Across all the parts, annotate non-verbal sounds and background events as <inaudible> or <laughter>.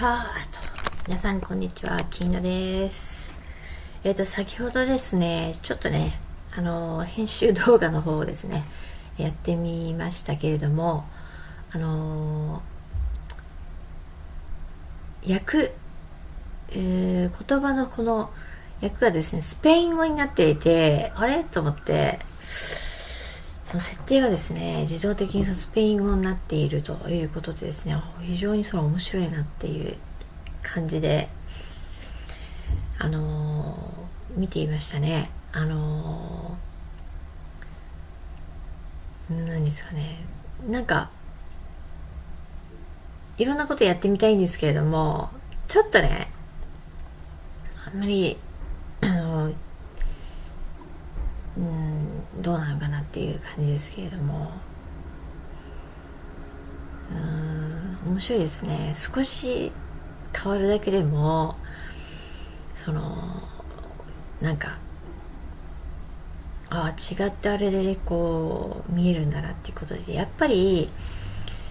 さあと皆さんこんにちは。キーノです。えっ、ー、と先ほどですねちょっとねあの編集動画の方をですねやってみましたけれどもあの訳、えー、言葉のこの訳がですねスペイン語になっていてあれ？と思ってその設定がですね自動的にそのスペイン語になっているということでですね非常にその面白いなっていう感じであのー、見ていましたね。あのー、何ですかね。なんかいろんなことやってみたいんですけれどもちょっとねあんまりあのうんどうなのかなっていう感じですけれども。うん面白いですね。少し変わるだけでもそのなんかああ違ってあれでこう見えるんだなっていうことでやっぱり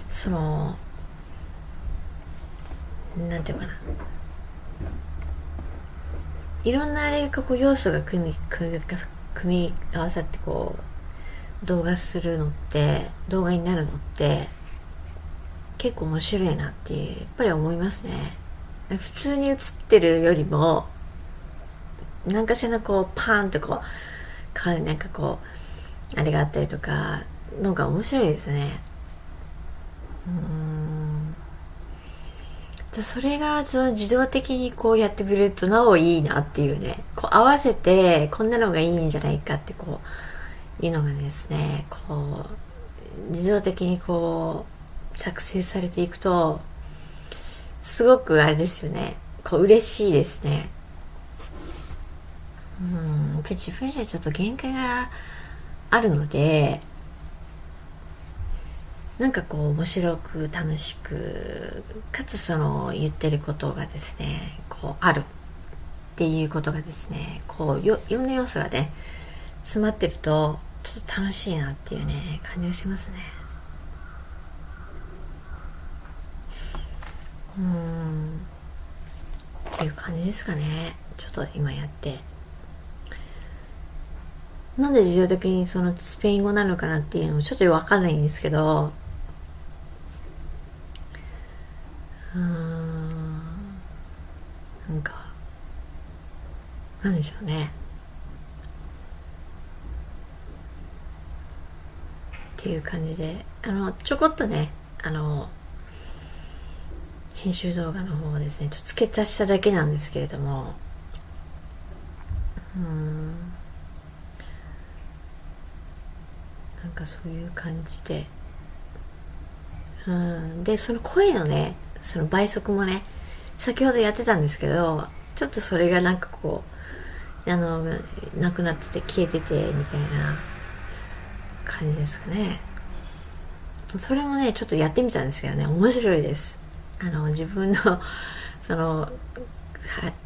そのなんていうかな。いろんなあれがこう要素が組み組み組み合わさってこう動画するのって動画になるのって結構面白いなっていうやっぱり思いますね。普通に映ってるよりも何かしらのこうパーンとこうなんかこうあれがあったりとかのが面白いですね。うん。でそれがその自動的にこうやってくれるとなおいいなっていうね。こう合わせてこんなのがいいんじゃないかってこういうのがですね。こう自動的にこう作成されていくとすごくあれですよね。こう嬉しいですね。うん。やっぱり自分じゃちょっと限界があるのでなんかこう面白く楽しくかつその言ってることがですねこうあるっていうことがですねこういろんな要素がね詰まってるとちょっと楽しいなっていうね感じがしますね。うん。っていう感じですかね。ちょっと今やって。なんで自動的にそのスペイン語なのかなっていうのもちょっとわかんないんですけどうん。なんかなんでしょうね。っていう感じであのちょこっとねあの編集動画の方をですねちょっと付け足しただけなんですけれども。うん。なんかそういう感じで。うん。でその声のねその倍速もね先ほどやってたんですけどちょっとそれがなんかこうあのなくなってて消えててみたいな感じですかね。それもねちょっとやってみたんですけどね。面白いです。あの自分の <laughs> そのは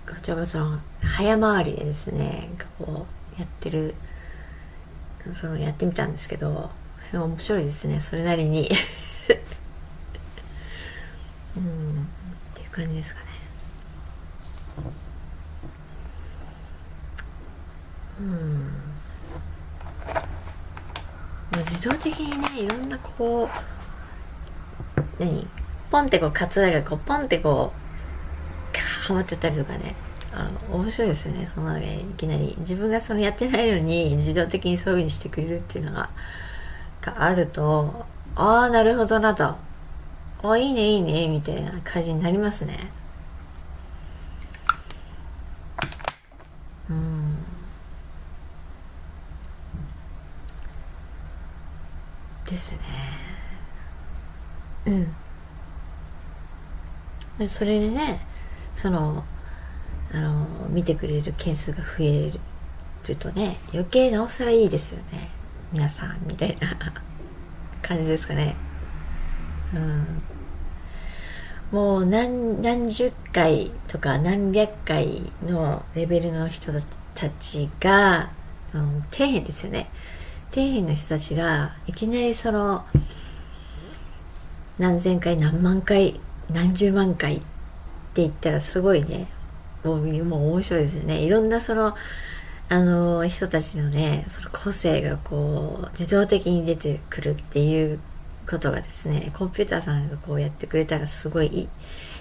こちらがその早回りでですねこうやってるそのやってみたんですけど面白いですね。それなりに <laughs> うんっていう感じですかね。うん。自動的にねいろんなこう何？ポンってこうカツラがこうポンってこうはまってたりとかね。あの面白いですよね。そのいきなり。自分がそのやってないのに自動的にそういうふうにしてくれるっていうのががあるとああなるほどなと。あいいねいいねみたいな感じになりますね。うん。ですね。うん。でそれでねそのあの見てくれる件数が増えるちょっとね余計なおさらいいですよね。皆さんみたいな <laughs> 感じですかね。うん。もう何何十回とか何百回のレベルの人たちが、うん、底辺ですよね。底辺の人たちがいきなりその何千回何万回何十万回っていったらすごいね。もうもう面白いですよね。いろんなそのあの人たちのねその個性がこう自動的に出てくるっていうことがですねコンピューターさんがこうやってくれたらすごいい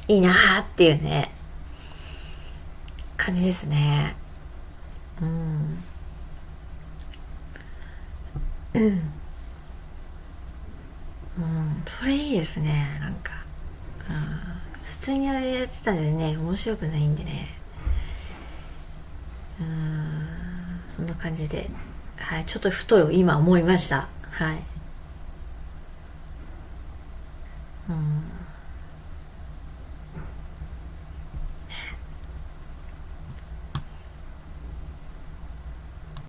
いいいなーっていうね感じですね。うん。うん。うんそれいいですねなんか、普通にやってたんでね面白くないんでね。うん。そんな感じで。はいちょっとふと今思いました。はい。嗯。